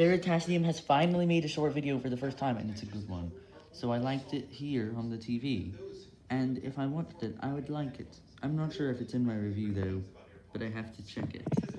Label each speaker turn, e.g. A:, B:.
A: Veritasium has finally made a short video for the first time, and it's a good one. So I liked it here on the TV, and if I watched it, I would like it. I'm not sure if it's in my review though, but I have to check it.